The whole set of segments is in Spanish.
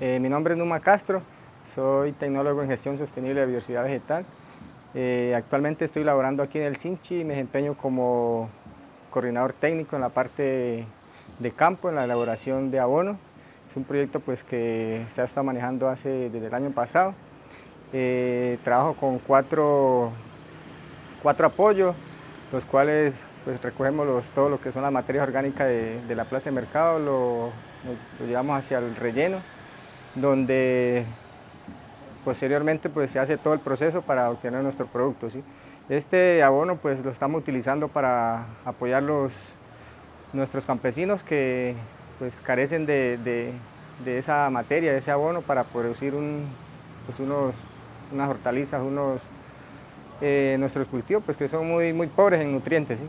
Eh, mi nombre es Numa Castro, soy tecnólogo en gestión sostenible de biodiversidad vegetal. Eh, actualmente estoy laborando aquí en el Sinchi y me desempeño como coordinador técnico en la parte de campo, en la elaboración de abono. Es un proyecto pues, que se ha estado manejando desde el año pasado. Eh, trabajo con cuatro, cuatro apoyos, los cuales pues, recogemos todo lo que son las materias orgánicas de, la plaza de mercado, lo, lo llevamos hacia el relleno donde posteriormente pues, se hace todo el proceso para obtener nuestro producto. ¿sí? Este abono pues, lo estamos utilizando para apoyar los, nuestros campesinos que pues, carecen de, esa materia, de ese abono para producir pues, unos, unas hortalizas, unos, eh, nuestros cultivos pues, que son muy, muy pobres en nutrientes.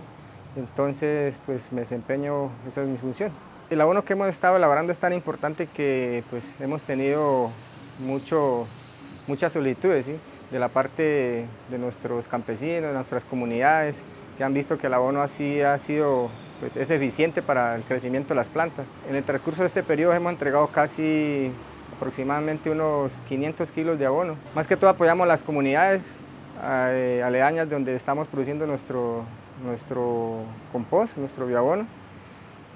Entonces pues, me desempeño, esa es mi función. El abono que hemos estado elaborando es tan importante que pues, hemos tenido mucho, muchas solicitudes de la parte de nuestros campesinos, de nuestras comunidades, que han visto que el abono así ha sido, pues, es eficiente para el crecimiento de las plantas. En el transcurso de este periodo hemos entregado casi aproximadamente unos 500 kilos de abono. Más que todo apoyamos las comunidades eh, aledañas donde estamos produciendo nuestro, nuestro compost, nuestro bioabono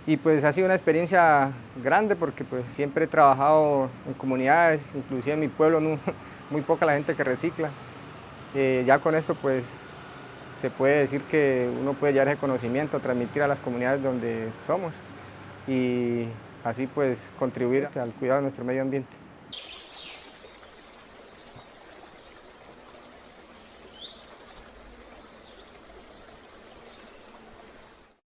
y pues ha sido una experiencia grande porque pues siempre he trabajado en comunidades, inclusive en mi pueblo muy poca la gente que recicla. Eh, ya con esto pues se puede decir que uno puede llevar ese conocimiento, transmitir a las comunidades donde somos y así pues contribuir al cuidado de nuestro medio ambiente.